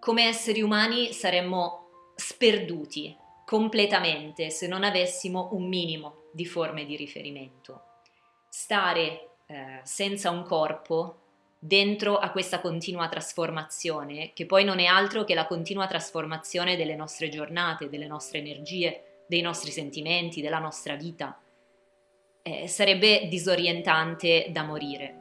come esseri umani saremmo sperduti completamente se non avessimo un minimo di forme di riferimento. Stare eh, senza un corpo dentro a questa continua trasformazione, che poi non è altro che la continua trasformazione delle nostre giornate, delle nostre energie, dei nostri sentimenti, della nostra vita. Eh, sarebbe disorientante da morire.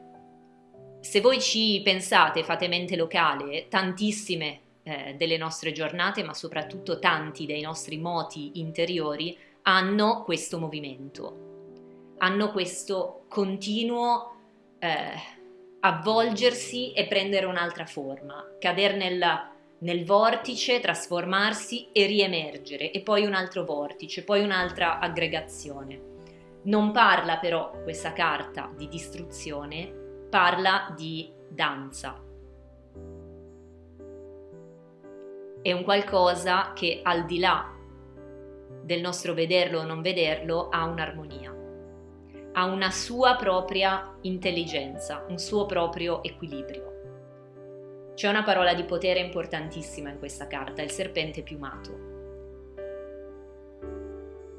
Se voi ci pensate, fate mente locale, tantissime eh, delle nostre giornate, ma soprattutto tanti dei nostri moti interiori, hanno questo movimento, hanno questo continuo eh, avvolgersi e prendere un'altra forma, cadere nel, nel vortice, trasformarsi e riemergere, e poi un altro vortice, poi un'altra aggregazione. Non parla però questa carta di distruzione, parla di danza. È un qualcosa che al di là del nostro vederlo o non vederlo ha un'armonia ha una sua propria intelligenza, un suo proprio equilibrio. C'è una parola di potere importantissima in questa carta, il serpente piumato.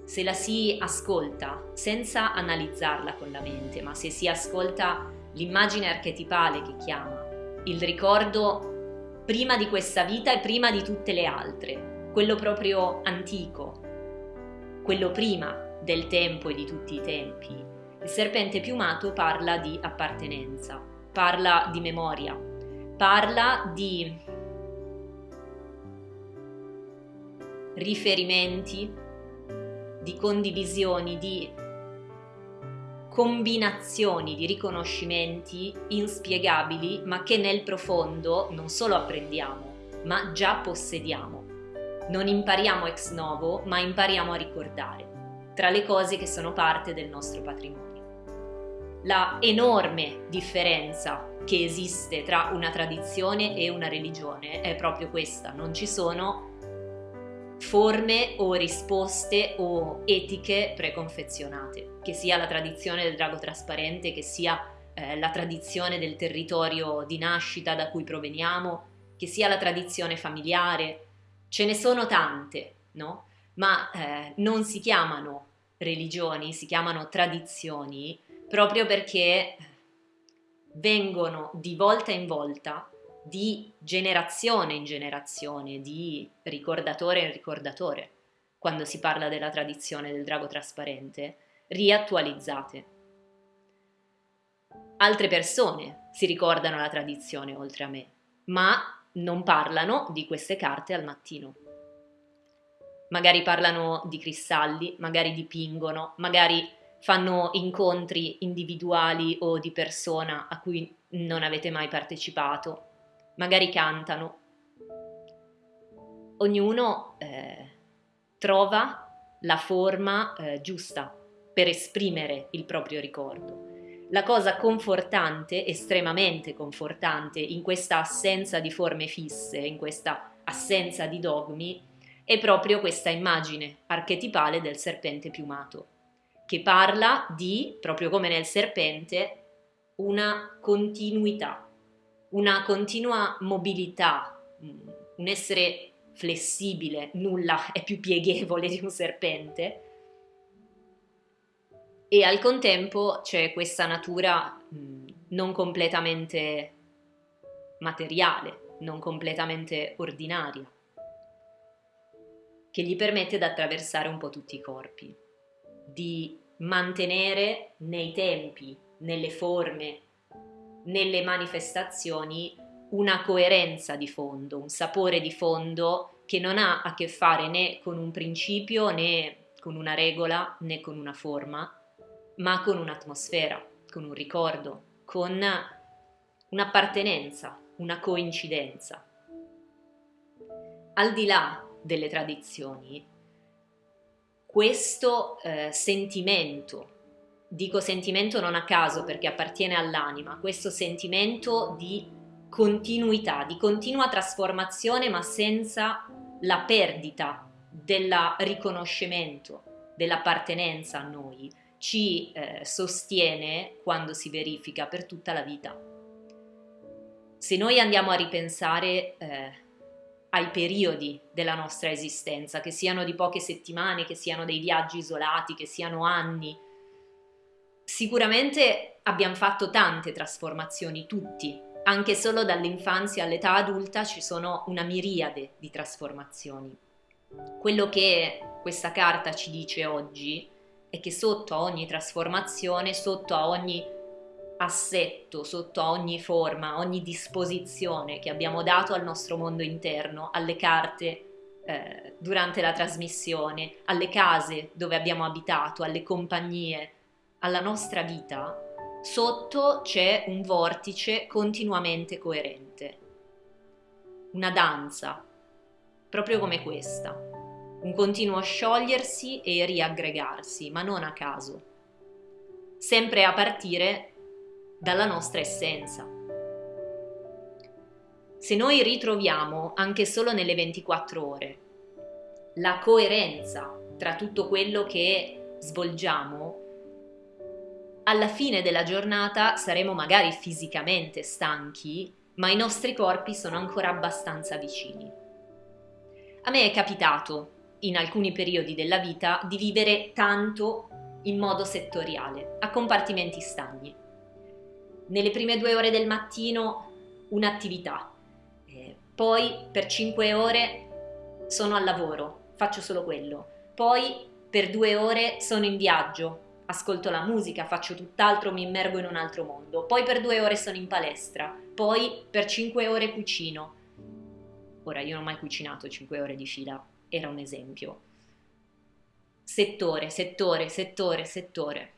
Se la si ascolta senza analizzarla con la mente, ma se si ascolta l'immagine archetipale che chiama, il ricordo prima di questa vita e prima di tutte le altre, quello proprio antico, quello prima del tempo e di tutti i tempi, il serpente piumato parla di appartenenza, parla di memoria, parla di riferimenti, di condivisioni, di combinazioni di riconoscimenti inspiegabili ma che nel profondo non solo apprendiamo ma già possediamo. Non impariamo ex novo ma impariamo a ricordare tra le cose che sono parte del nostro patrimonio la enorme differenza che esiste tra una tradizione e una religione è proprio questa, non ci sono forme o risposte o etiche preconfezionate, che sia la tradizione del drago trasparente, che sia eh, la tradizione del territorio di nascita da cui proveniamo, che sia la tradizione familiare, ce ne sono tante, no? Ma eh, non si chiamano religioni, si chiamano tradizioni proprio perché vengono di volta in volta, di generazione in generazione, di ricordatore in ricordatore, quando si parla della tradizione del drago trasparente, riattualizzate. Altre persone si ricordano la tradizione oltre a me, ma non parlano di queste carte al mattino. Magari parlano di cristalli, magari dipingono, magari fanno incontri individuali o di persona a cui non avete mai partecipato, magari cantano. Ognuno eh, trova la forma eh, giusta per esprimere il proprio ricordo. La cosa confortante, estremamente confortante, in questa assenza di forme fisse, in questa assenza di dogmi, è proprio questa immagine archetipale del serpente piumato che parla di, proprio come nel serpente, una continuità, una continua mobilità, un essere flessibile, nulla è più pieghevole di un serpente, e al contempo c'è questa natura non completamente materiale, non completamente ordinaria, che gli permette di attraversare un po' tutti i corpi di mantenere nei tempi, nelle forme, nelle manifestazioni una coerenza di fondo, un sapore di fondo che non ha a che fare né con un principio né con una regola né con una forma, ma con un'atmosfera, con un ricordo, con un'appartenenza, una coincidenza. Al di là delle tradizioni, questo eh, sentimento, dico sentimento non a caso perché appartiene all'anima, questo sentimento di continuità, di continua trasformazione ma senza la perdita del riconoscimento, dell'appartenenza a noi, ci eh, sostiene quando si verifica per tutta la vita. Se noi andiamo a ripensare eh, ai periodi della nostra esistenza, che siano di poche settimane, che siano dei viaggi isolati, che siano anni. Sicuramente abbiamo fatto tante trasformazioni, tutti, anche solo dall'infanzia all'età adulta ci sono una miriade di trasformazioni. Quello che questa carta ci dice oggi è che sotto ogni trasformazione, sotto ogni assetto, sotto ogni forma, ogni disposizione che abbiamo dato al nostro mondo interno, alle carte eh, durante la trasmissione, alle case dove abbiamo abitato, alle compagnie, alla nostra vita, sotto c'è un vortice continuamente coerente, una danza, proprio come questa, un continuo sciogliersi e riaggregarsi, ma non a caso, sempre a partire dalla nostra essenza. Se noi ritroviamo, anche solo nelle 24 ore, la coerenza tra tutto quello che svolgiamo, alla fine della giornata saremo magari fisicamente stanchi, ma i nostri corpi sono ancora abbastanza vicini. A me è capitato, in alcuni periodi della vita, di vivere tanto in modo settoriale, a compartimenti stagni. Nelle prime due ore del mattino un'attività, eh, poi per cinque ore sono al lavoro, faccio solo quello, poi per due ore sono in viaggio, ascolto la musica, faccio tutt'altro, mi immergo in un altro mondo, poi per due ore sono in palestra, poi per cinque ore cucino. Ora io non ho mai cucinato cinque ore di fila, era un esempio. Settore, settore, settore, settore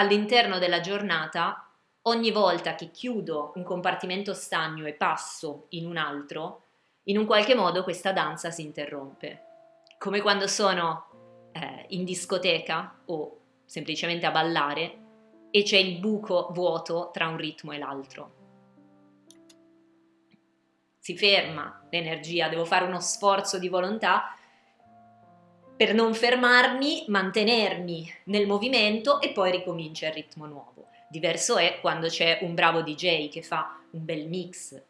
all'interno della giornata, ogni volta che chiudo un compartimento stagno e passo in un altro, in un qualche modo questa danza si interrompe. Come quando sono eh, in discoteca o semplicemente a ballare e c'è il buco vuoto tra un ritmo e l'altro. Si ferma l'energia, devo fare uno sforzo di volontà per non fermarmi, mantenermi nel movimento e poi ricomincia il ritmo nuovo. Diverso è quando c'è un bravo DJ che fa un bel mix.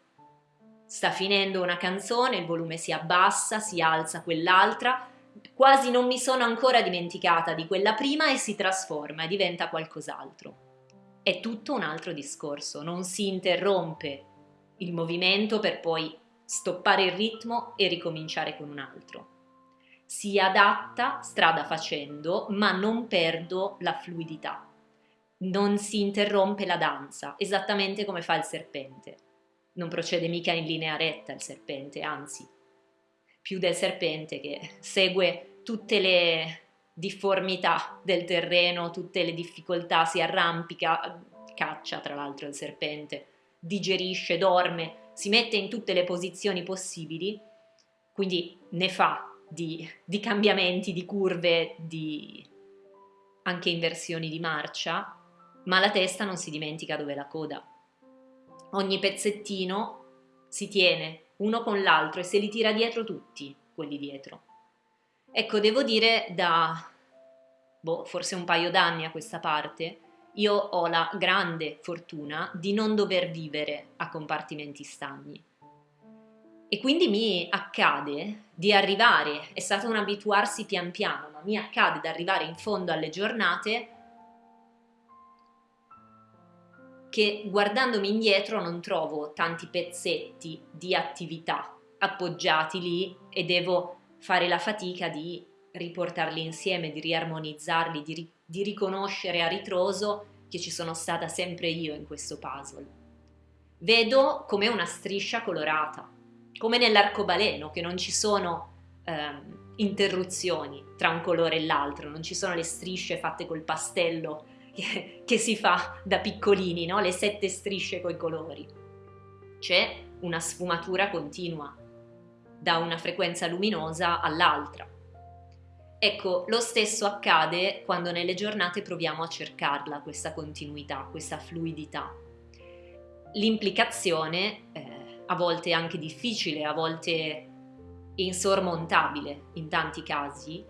Sta finendo una canzone, il volume si abbassa, si alza quell'altra, quasi non mi sono ancora dimenticata di quella prima e si trasforma e diventa qualcos'altro. È tutto un altro discorso, non si interrompe il movimento per poi stoppare il ritmo e ricominciare con un altro si adatta strada facendo, ma non perdo la fluidità. Non si interrompe la danza, esattamente come fa il serpente. Non procede mica in linea retta il serpente, anzi, più del serpente che segue tutte le difformità del terreno, tutte le difficoltà, si arrampica, caccia tra l'altro il serpente, digerisce, dorme, si mette in tutte le posizioni possibili, quindi ne fa di, di cambiamenti, di curve, di anche inversioni di marcia, ma la testa non si dimentica dove la coda. Ogni pezzettino si tiene uno con l'altro e se li tira dietro tutti quelli dietro. Ecco, devo dire da boh, forse un paio d'anni a questa parte, io ho la grande fortuna di non dover vivere a compartimenti stagni. E quindi mi accade di arrivare, è stato un abituarsi pian piano, ma mi accade di arrivare in fondo alle giornate che guardandomi indietro non trovo tanti pezzetti di attività appoggiati lì e devo fare la fatica di riportarli insieme, di riarmonizzarli, di, ri- di riconoscere a ritroso che ci sono stata sempre io in questo puzzle. Vedo come una striscia colorata come nell'arcobaleno, che non ci sono ehm, interruzioni tra un colore e l'altro, non ci sono le strisce fatte col pastello che, che si fa da piccolini, no? le sette strisce coi colori. C'è una sfumatura continua da una frequenza luminosa all'altra. Ecco, lo stesso accade quando nelle giornate proviamo a cercarla, questa continuità, questa fluidità. L'implicazione eh, a volte anche difficile, a volte insormontabile in tanti casi,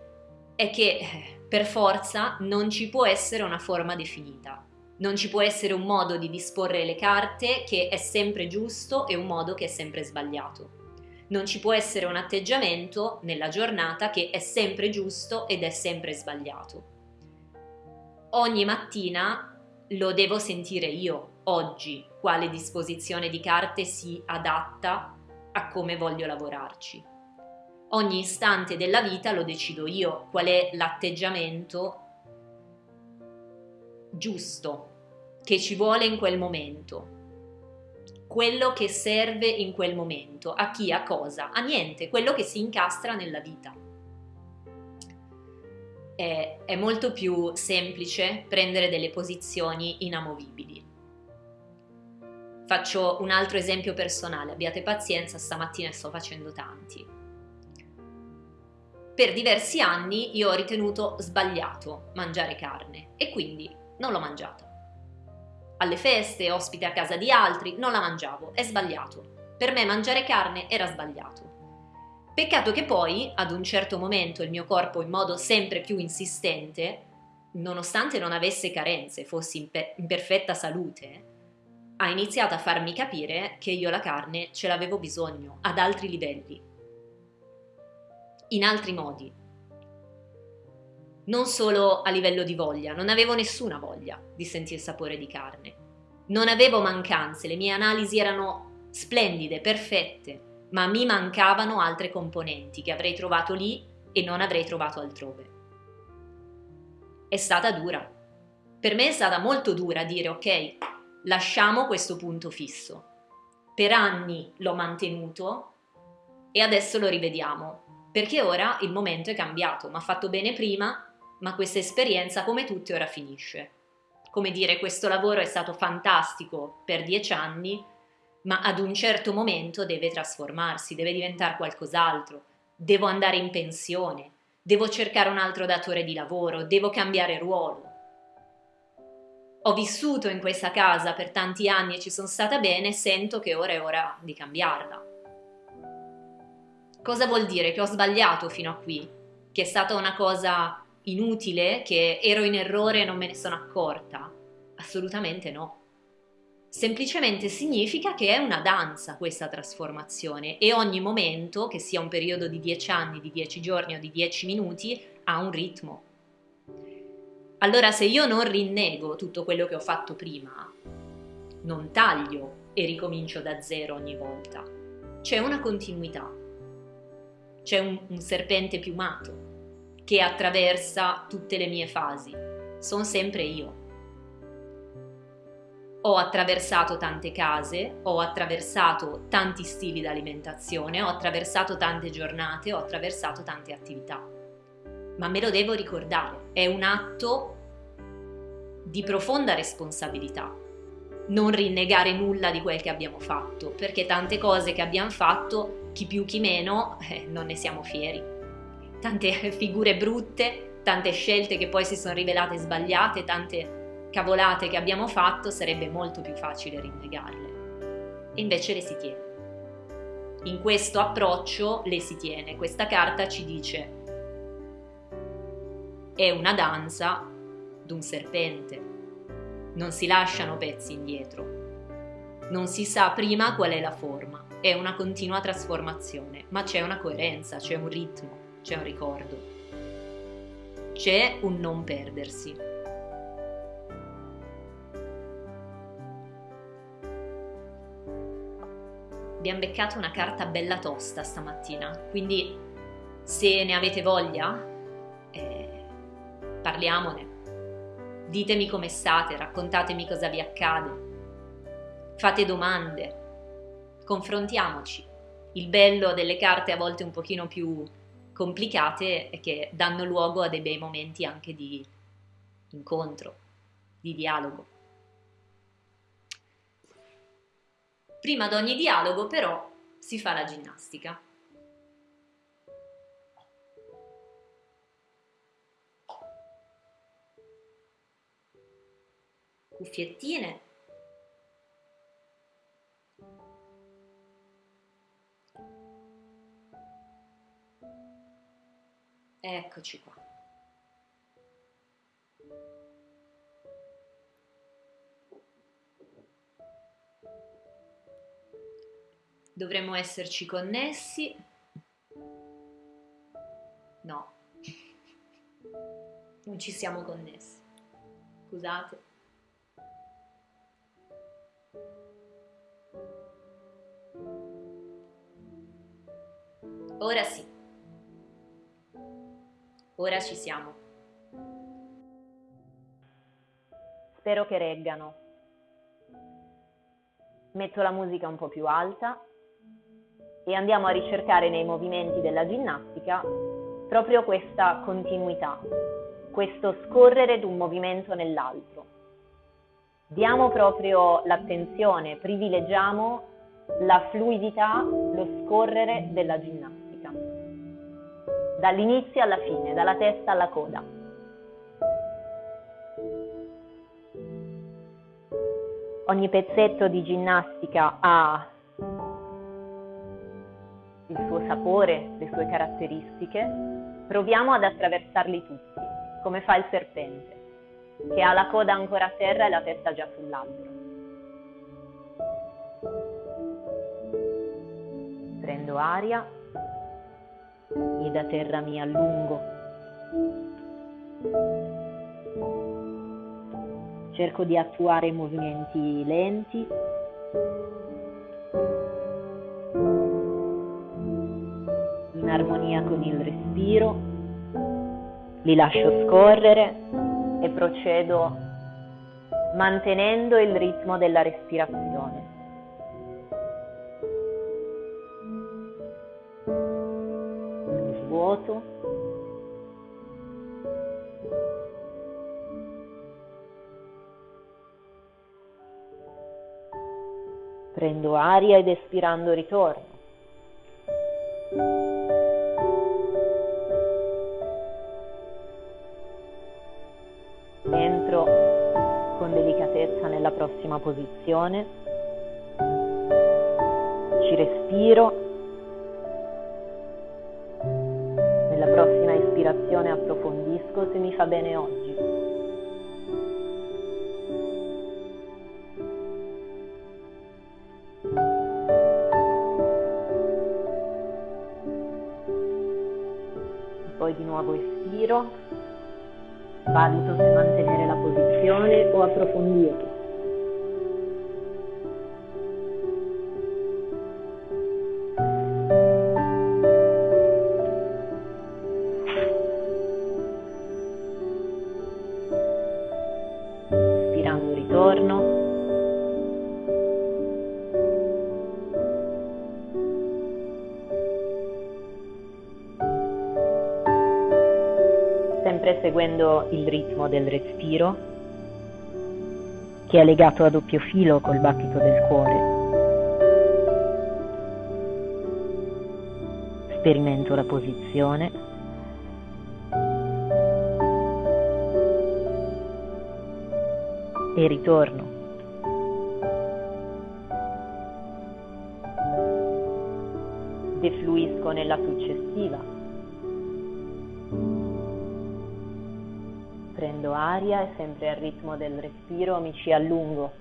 è che eh, per forza non ci può essere una forma definita, non ci può essere un modo di disporre le carte che è sempre giusto e un modo che è sempre sbagliato. Non ci può essere un atteggiamento nella giornata che è sempre giusto ed è sempre sbagliato. Ogni mattina lo devo sentire io, oggi, quale disposizione di carte si adatta a come voglio lavorarci. Ogni istante della vita lo decido io, qual è l'atteggiamento giusto che ci vuole in quel momento, quello che serve in quel momento, a chi, a cosa, a niente, quello che si incastra nella vita. È, è molto più semplice prendere delle posizioni inamovibili. Faccio un altro esempio personale, abbiate pazienza, stamattina sto facendo tanti. Per diversi anni io ho ritenuto sbagliato mangiare carne e quindi non l'ho mangiata. Alle feste, ospite a casa di altri, non la mangiavo, è sbagliato. Per me mangiare carne era sbagliato. Peccato che poi, ad un certo momento, il mio corpo in modo sempre più insistente, nonostante non avesse carenze, fossi in, pe- in perfetta salute, ha iniziato a farmi capire che io la carne ce l'avevo bisogno ad altri livelli, in altri modi. Non solo a livello di voglia, non avevo nessuna voglia di sentire il sapore di carne. Non avevo mancanze, le mie analisi erano splendide, perfette, ma mi mancavano altre componenti che avrei trovato lì e non avrei trovato altrove. È stata dura. Per me è stata molto dura dire ok, lasciamo questo punto fisso. Per anni l'ho mantenuto e adesso lo rivediamo, perché ora il momento è cambiato, mi ha fatto bene prima, ma questa esperienza come tutte ora finisce. Come dire, questo lavoro è stato fantastico per dieci anni, ma ad un certo momento deve trasformarsi, deve diventare qualcos'altro, devo andare in pensione, devo cercare un altro datore di lavoro, devo cambiare ruolo ho vissuto in questa casa per tanti anni e ci sono stata bene, sento che ora è ora di cambiarla. Cosa vuol dire? Che ho sbagliato fino a qui? Che è stata una cosa inutile? Che ero in errore e non me ne sono accorta? Assolutamente no. Semplicemente significa che è una danza questa trasformazione e ogni momento, che sia un periodo di 10 anni, di 10 giorni o di 10 minuti, ha un ritmo allora se io non rinnego tutto quello che ho fatto prima, non taglio e ricomincio da zero ogni volta, c'è una continuità, c'è un, un serpente piumato che attraversa tutte le mie fasi, sono sempre io. Ho attraversato tante case, ho attraversato tanti stili di alimentazione, ho attraversato tante giornate, ho attraversato tante attività ma me lo devo ricordare, è un atto di profonda responsabilità. Non rinnegare nulla di quel che abbiamo fatto, perché tante cose che abbiamo fatto, chi più chi meno, eh, non ne siamo fieri. Tante figure brutte, tante scelte che poi si sono rivelate sbagliate, tante cavolate che abbiamo fatto, sarebbe molto più facile rinnegarle. E invece le si tiene. In questo approccio le si tiene. Questa carta ci dice è una danza d'un serpente. Non si lasciano pezzi indietro. Non si sa prima qual è la forma. È una continua trasformazione, ma c'è una coerenza, c'è un ritmo, c'è un ricordo. C'è un non perdersi. Abbiamo beccato una carta bella tosta stamattina, quindi se ne avete voglia Parliamone. Ditemi come state, raccontatemi cosa vi accade. Fate domande. Confrontiamoci. Il bello delle carte a volte un pochino più complicate è che danno luogo a dei bei momenti anche di incontro, di dialogo. Prima di ogni dialogo però si fa la ginnastica. Cuffiettine. Eccoci qua. Dovremmo esserci connessi. No, non ci siamo connessi. Scusate. Ora sì. Ora ci siamo. Spero che reggano. Metto la musica un po' più alta e andiamo a ricercare nei movimenti della ginnastica proprio questa continuità, questo scorrere d'un movimento nell'altro. Diamo proprio l'attenzione, privilegiamo la fluidità, lo scorrere della ginnastica, dall'inizio alla fine, dalla testa alla coda. Ogni pezzetto di ginnastica ha il suo sapore, le sue caratteristiche, proviamo ad attraversarli tutti, come fa il serpente, che ha la coda ancora a terra e la testa già sull'albero. Prendo aria e da terra mi allungo. Cerco di attuare movimenti lenti armonia con il respiro, li lascio scorrere e procedo mantenendo il ritmo della respirazione. Mi svuoto. Prendo aria ed espirando ritorno. nella prossima posizione, ci respiro, nella prossima ispirazione approfondisco se mi fa bene oggi. Poi di nuovo espiro, valuto se mantenere la posizione o approfondirla. Il ritmo del respiro che è legato a doppio filo col battito del cuore. Sperimento la posizione. E ritorno. Defluisco nella successiva. Prendo aria e sempre al ritmo del respiro mi ci allungo.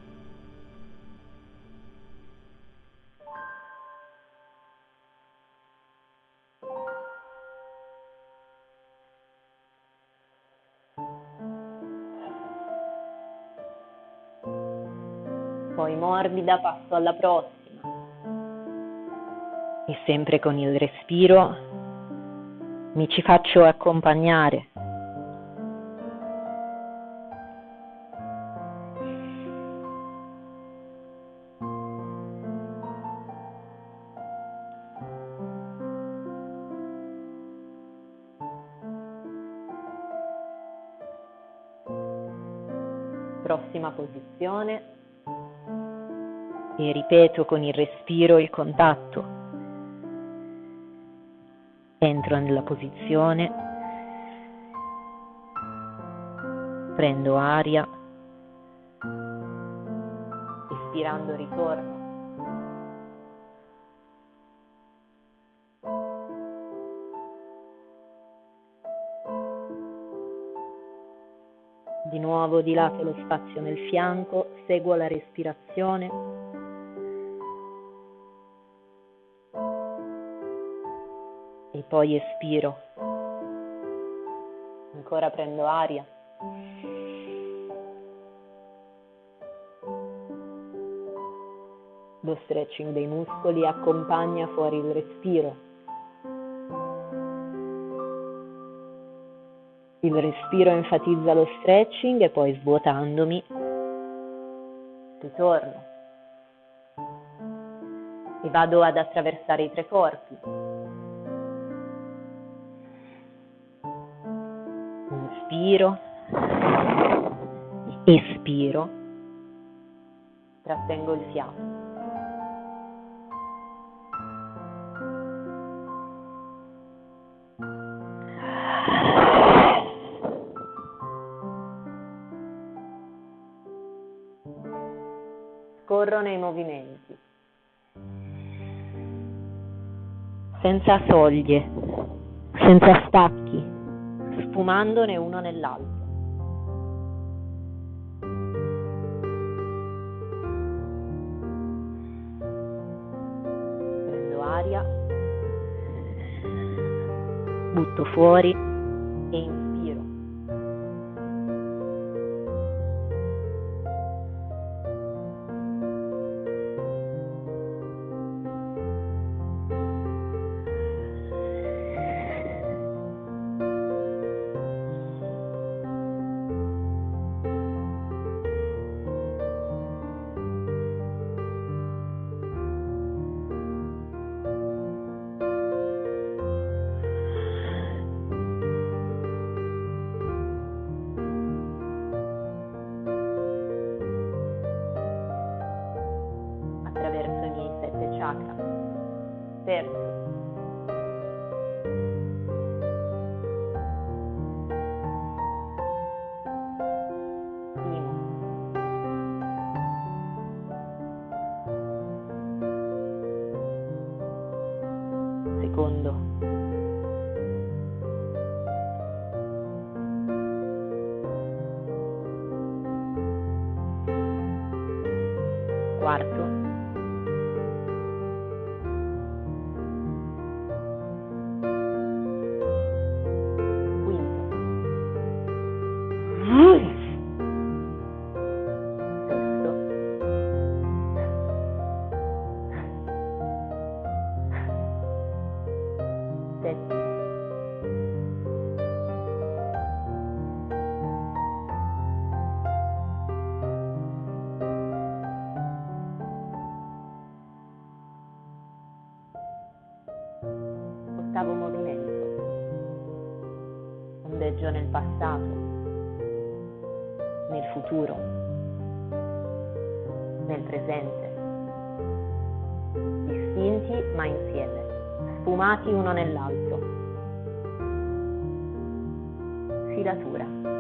Poi morbida passo alla prossima. E sempre con il respiro mi ci faccio accompagnare. Prossima posizione e ripeto con il respiro il contatto. Entro nella posizione, prendo aria, espirando ritorno. Muovo di lato lo spazio nel fianco, seguo la respirazione. E poi espiro. Ancora prendo aria. Lo stretching dei muscoli accompagna fuori il respiro. Il respiro enfatizza lo stretching e poi svuotandomi ritorno e vado ad attraversare i tre corpi. Inspiro, espiro, trattengo il fiato. Scorro nei movimenti. senza soglie, senza stacchi, sfumandone uno nell'altro. Prendo aria, butto fuori e inspiro. ondeggio futuro, nel presente, distinti ma insieme, sfumati uno nell'altro. Filatura.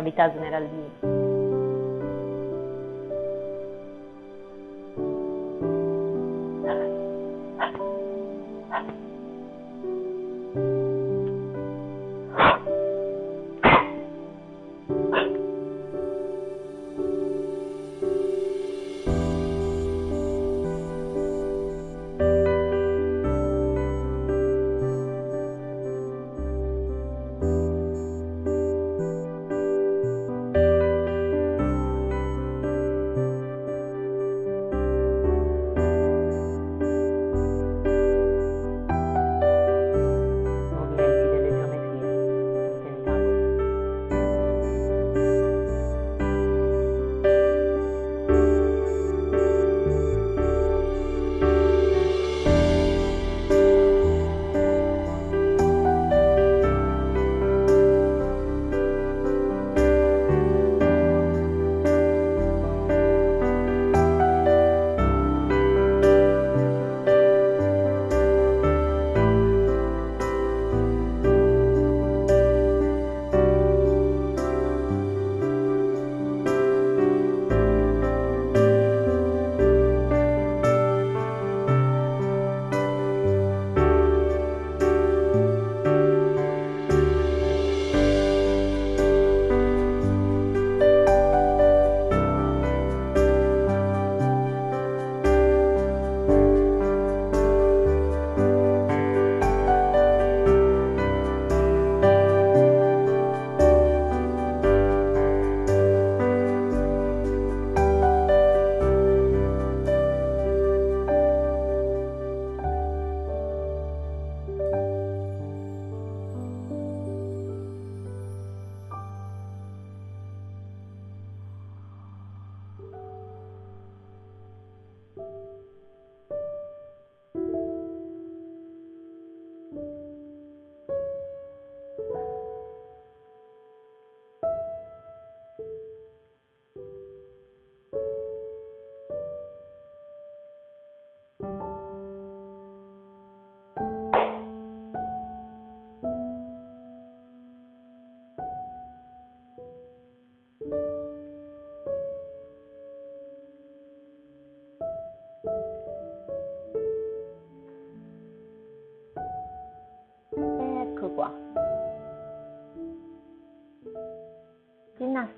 Cavità smeraldina.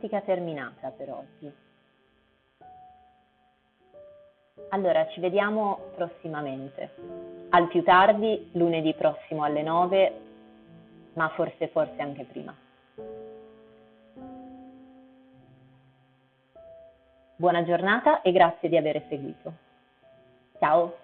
Ginnastica terminata per oggi. Allora, ci vediamo prossimamente. Al più tardi, lunedì prossimo alle 9, ma forse forse anche prima. Buona giornata e grazie di aver seguito. Ciao!